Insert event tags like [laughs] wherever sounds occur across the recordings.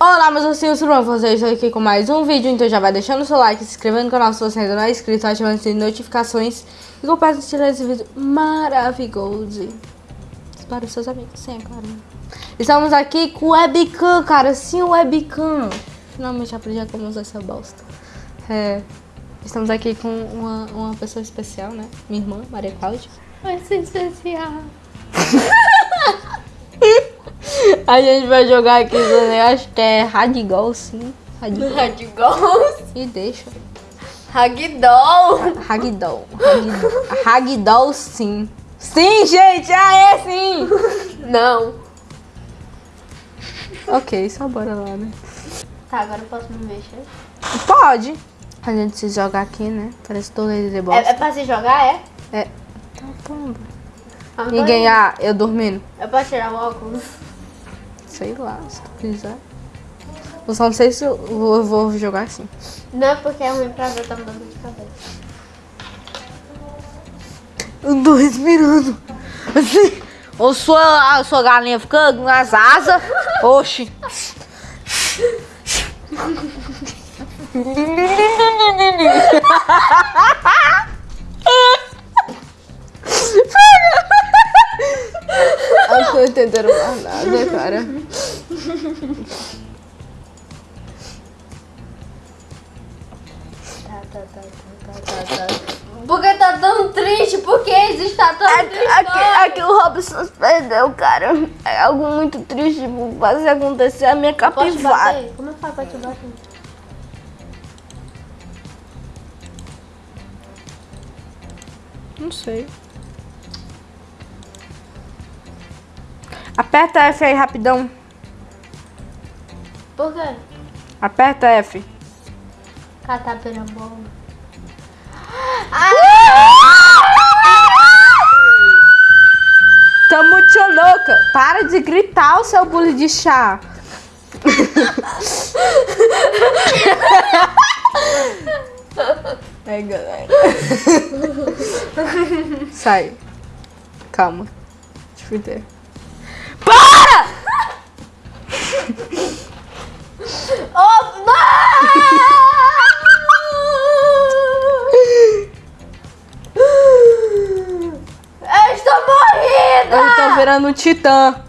Olá, meus ursinhos, tudo bom com vocês? Estou aqui com mais um vídeo, então já vai deixando o seu like, se inscrevendo no canal se você ainda não é inscrito, ativando as notificações e compartilhando esse vídeo maravilhoso para os seus amigos, sim, é claro. Estamos aqui com o webcam, cara, sim, o webcam. Finalmente aprendi como usar essa bosta. É, estamos aqui com uma, uma pessoa especial, né? Minha irmã, Maria Cláudia. Vai ser especial. [laughs] A gente vai jogar aqui também, acho que é Radigal, sim. Radigal. E deixa. Ragdoll. Ragdoll. Ragdoll. Ragdoll, sim. Sim, gente! Ah, é sim! Não. Ok, só bora lá, né? Tá, agora eu posso me mexer? Pode. A gente se joga aqui, né? Parece torneio de bosta. É, é pra se jogar, é? É. Tá pomba. Ah, Ninguém, ah, eu dormindo. É pra tirar o óculos? Sei lá, se tu quiser. Eu só não sei se eu vou, eu vou jogar assim. Não, porque é ruim pra ver, tá me dando de cabeça. Eu tô respirando. Assim. Ou sua, a sua galinha fica com as asas. Oxi. [laughs] Entendendo mais nada, [laughs] cara. Tá, tá, tá, tá, tá, tá, tá. Por que tá tão triste? Por que existe tá tão Aqui, triste? aqui, aqui o Robson perdeu, cara. É algo muito triste por fazer acontecer a minha capivara. Como é que faz pra te bater? Não sei. Aperta F aí rapidão. Por quê? Aperta F. Catapirambola. Tô muito louca. Para de gritar o seu bule de chá. Aí, galera. Sai. Calma. Eu ver. Para! [laughs] Oh, não! Eu estou morrendo! Eu tô virando um titã.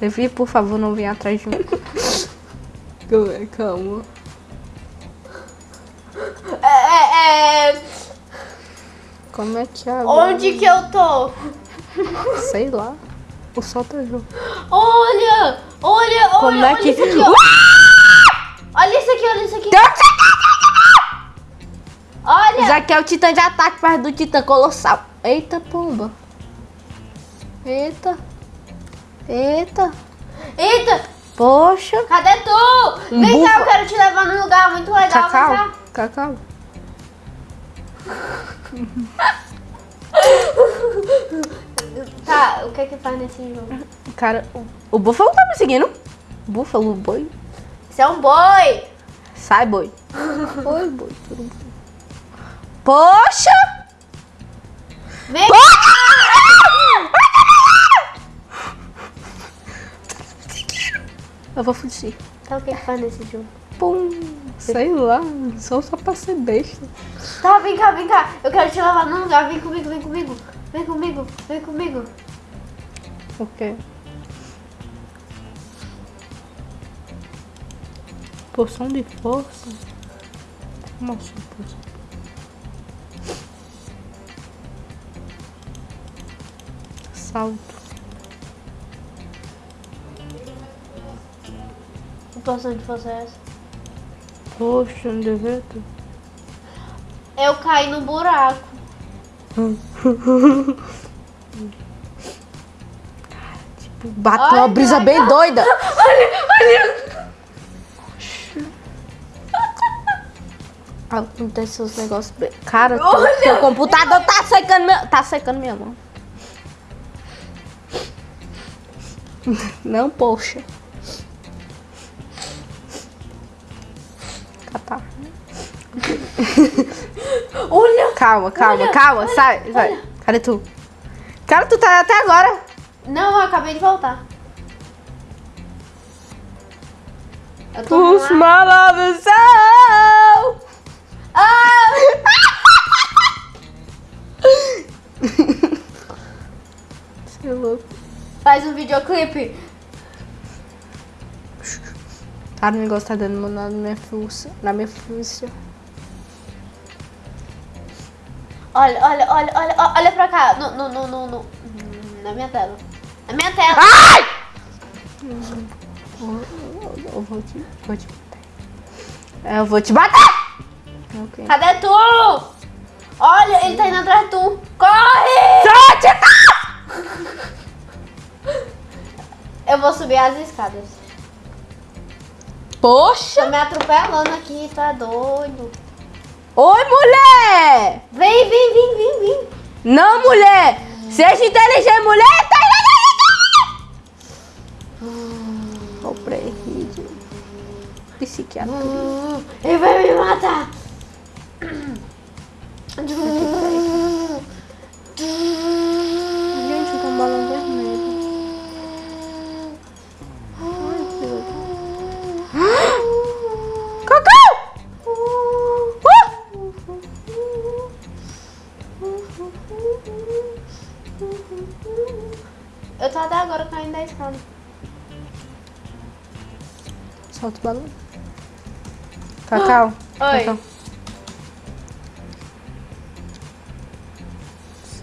Levi, por favor, não venha atrás de mim. [laughs] Galera, Calma. É, é, é, Como é que é agora? onde que eu tô? Sei lá. O sol tá junto. Olha! Olha, olha, Como é olha que... isso aqui, [laughs] ó. Olha isso aqui, olha isso aqui. Olha! Já que é o titã de ataque perto do titã colossal. Eita, pomba. Eita. Eita. Eita! Poxa. Cadê tu? Um Vem cá, búfalo. eu quero te levar num lugar muito legal. Cacau. cá. Cacau. [laughs] Tá, o que é que faz nesse jogo? Cara, o, o búfalo tá me seguindo. Búfalo, boi. Isso é um boi! Sai, boi. [laughs] Oi, boi. Tudo bom. Poxa. Vem Eu vou fugir. Tá, o que é que faz nesse jogo? Pum. Sei lá. Só, só pra ser besta. Tá, vem cá, vem cá. Eu quero te levar num lugar. Vem comigo, vem comigo. Vem comigo, vem comigo. O quê? Poção de força? Como assim, poção? Salto. Que poção de força é essa? Poxa, não devia ter. Eu caí no buraco. Tipo, bateu uma brisa bem doida. Olha, olha. Acontece os negócios bem... Cara, Olha! teu computador tá secando meu... Tá secando minha mão. Não, poxa. Catar. Olha. Calma, calma, Olha, calma. olha, sai, sai. olha. Cadê tu? Cara, tu tá até agora. Não, eu acabei de voltar. Os malavos são... Ah! [laughs] Você é louco. Faz um videoclipe. Cara, o negócio tá dando na minha força. Na minha força. Olha, olha, olha, olha, olha pra cá. No, no, no, no, no- Na minha tela. Na minha tela. Ai! Eu, vou te, vou te bater. Eu vou te bater! Ok. Cadê tu? Olha, ele tá indo atrás de tu. Corre! Sorte! Eu vou subir as escadas. Poxa! Tô me atropelando aqui, tá doido. Oi, mulher! Vem, vem, vem, vem, vem. Não, mulher! Seja inteligente, mulher! Tá Ó, pré-rígido. Psiquiatra. Hum, Ele vai me matar. Balão. Cacau. Oi. Cacau.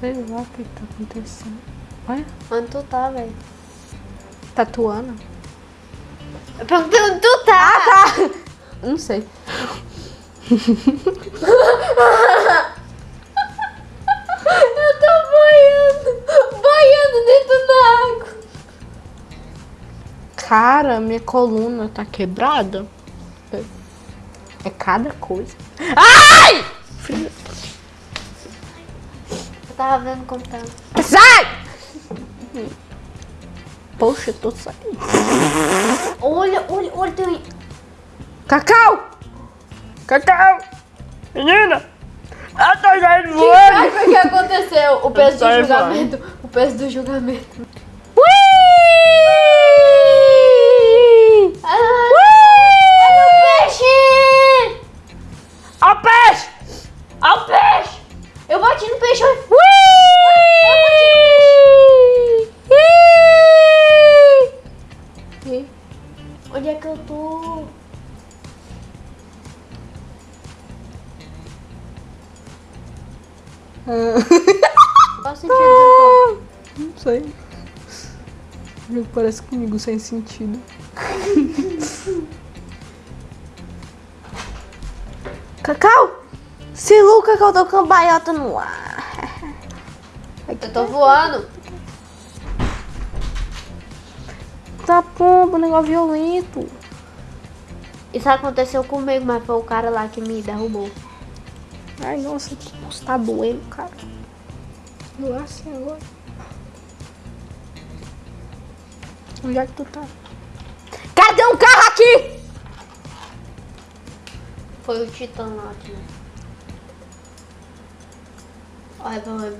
Sei lá o que tá acontecendo. Olha, Onde tu tá, velho? tatuando. Eu perguntei onde tu tá. Não sei. [laughs] Cara, minha coluna tá quebrada. É cada coisa. Ai! Filha, Eu tava vendo como tá. Sai! Poxa, eu tô saindo. Olha, olha, olha. Tem... Cacau! Cacau! Menina! Eu tô saindo Quem voando! sabe o que aconteceu? O peso do julgamento. O peso do julgamento. Ui! Ah, olha o peixe! Ao peixe! Olha o peixe! Eu bati no peixe. olha. Ui! Ih! Onde é que eu tô? Qual sentido eu Não sei. Jogo parece comigo sem sentido. Cacau! Se o Cacau tô com a baiota no ar. [laughs] Eu tô voando. Tá pomba, negócio violento. Isso aconteceu comigo, mas foi o cara lá que me derrubou. Ai, nossa, que tá doendo, cara. Doar assim agora. É que tu tá? Cadê um carro aqui? Foi o Titã lá que. Olha lá.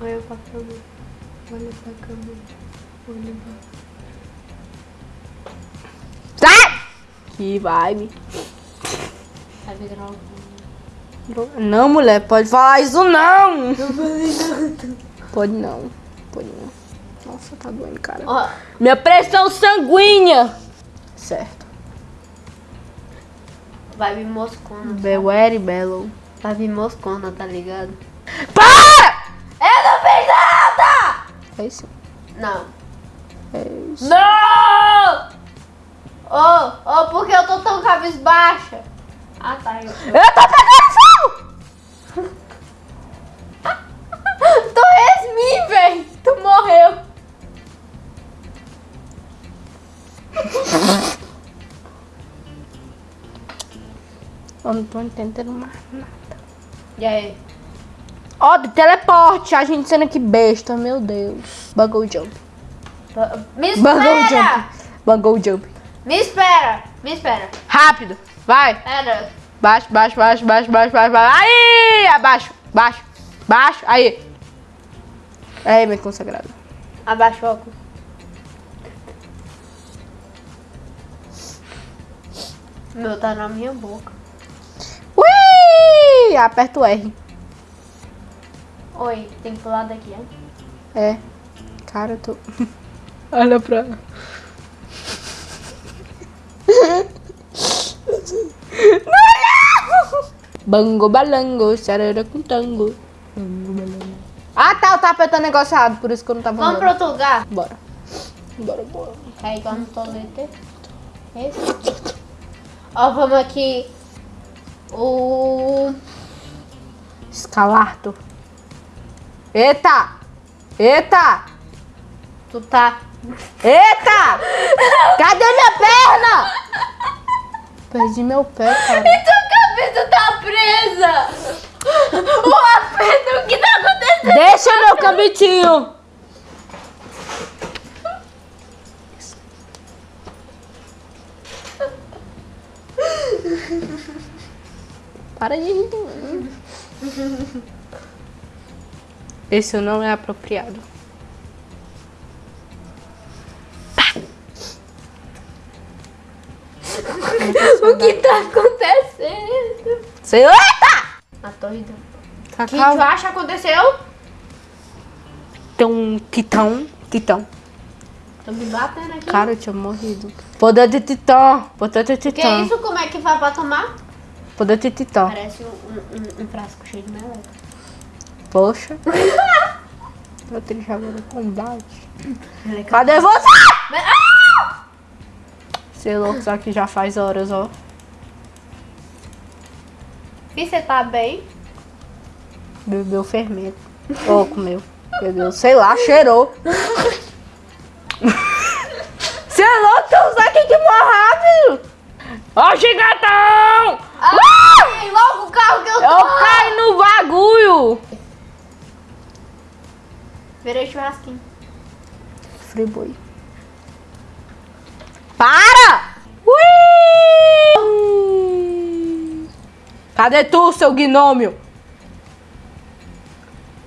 Olha pra câmera. Olha pra câmera. Olha pra Sai! Que vibe. Vai ver gravando. Não, mulher, pode falar isso não. Pode não. Pode não. Nossa, tá doendo, cara. Ó, Minha pressão sanguínea. Certo. vai vir moscona. Very bello. Vai vir moscona, tá ligado? Para! Eu não fiz nada! É isso. Não. É isso. Não! Ô, ô, por que eu tô tão cabisbaixa? Ah, tá. Eu... Eu tô pegando fogo! Eu não tô entendendo mais nada. E aí? Ó, oh, teleporte. A gente sendo que besta, meu Deus. Buggle jump. Me espera! Bungle jump. Jump. Me espera! Me espera. Rápido. Vai. Pera. Baixo, baixo, baixo, baixo, baixo, baixo, baixo. Aí! Abaixo, baixo, baixo. Aí. Aí, meu consagrado. Abaixo o óculos. Meu, tá na minha boca. Ui! Aperta o R. Oi, tem que pular daqui, ó. É. Cara, eu tô. [laughs] Olha pra. [laughs] Bango balango, charara com tango. Bango balango. Ah tá, eu tava apertando o negócio errado, por isso que eu não tava Vamos pra andando. outro lugar? Bora. Bora, bora. Carregar no tolete. Esse. Ó, vamos aqui. O... Escalarto. Eita! Eita! Tu tá... Eita! Cadê minha perna? Perdi meu pé, cara. tua cabeça tá presa! Ô, Pedro, o que tá acontecendo? Deixa meu cabitinho. Para de rir. de [laughs] Esse não é apropriado. [laughs] O que tá acontecendo? Sei lá. Eita! A torre. O que tu acha que aconteceu? Tem um titão. Titão. Tô me batendo aqui. Cara, eu tinha morrido. Poder de titã. Poder de que é titã. isso? Como é que vai pra tomar? Poder de titã. Parece um, um- um- frasco cheio de meleca. Poxa. Eu tenho agora combate. Meleca. Cadê você? Ah! Sei louco, isso aqui já faz horas, ó. E você tá bem? Bebeu fermento. Ou comeu. Bebeu, sei lá, cheirou. [laughs] Sei louco, então sai aqui que morre rápido. Ó, gigatão! Ai, logo o carro que eu tô! Eu caí no bagulho. Virei churrasquinho. Friboi. Para! Ui! Cadê tu, seu gnômio?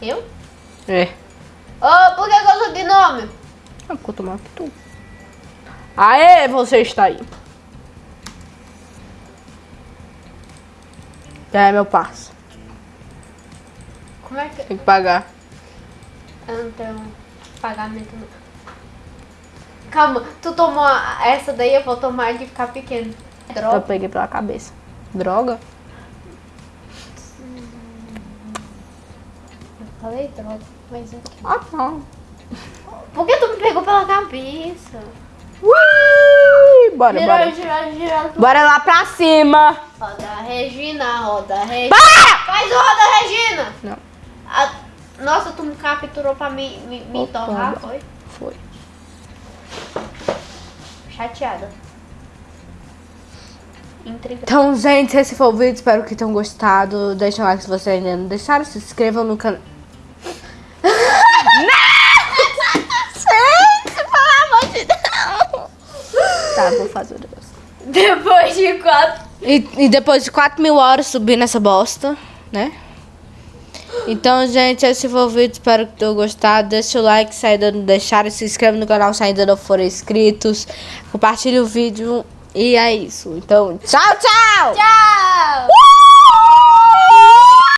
Eu? É. Ô, por que, eu sou gnome? Ah, quanto mais que tu. Aê, você está aí. É, meu parça. Como é que... Tem que pagar. Eu não tenho pagamento não. Calma, tu tomou essa daí, eu vou tomar de ficar pequeno. Eu Droga. peguei pela cabeça. Droga? Eu falei droga, mas quê? Ah, não. Por que tu me pegou pela cabeça? Bora, Girou, bora. girou, girou. Bora lá pra cima. Roda Regina, roda Regina. Para! Faz o roda Regina! Não, A- Nossa, tu me capturou pra me, me, me Opa. torrar, foi? foi. Chateada. Intrigada. Então, gente, esse foi o vídeo. Espero que tenham gostado. Deixa um like se vocês ainda não deixaram. Se inscrevam no canal. gente, pelo amor de Deus. Tá, vou fazer o negócio. Depois de quatro. E, e depois de 4 mil horas subindo essa bosta, né? Então, gente, esse foi o vídeo. Espero que tenham gostado. Deixa o like se ainda não deixaram. Se inscreve no canal se ainda não forem inscritos. Compartilhe o vídeo. E é isso. Então, tchau, tchau! Tchau!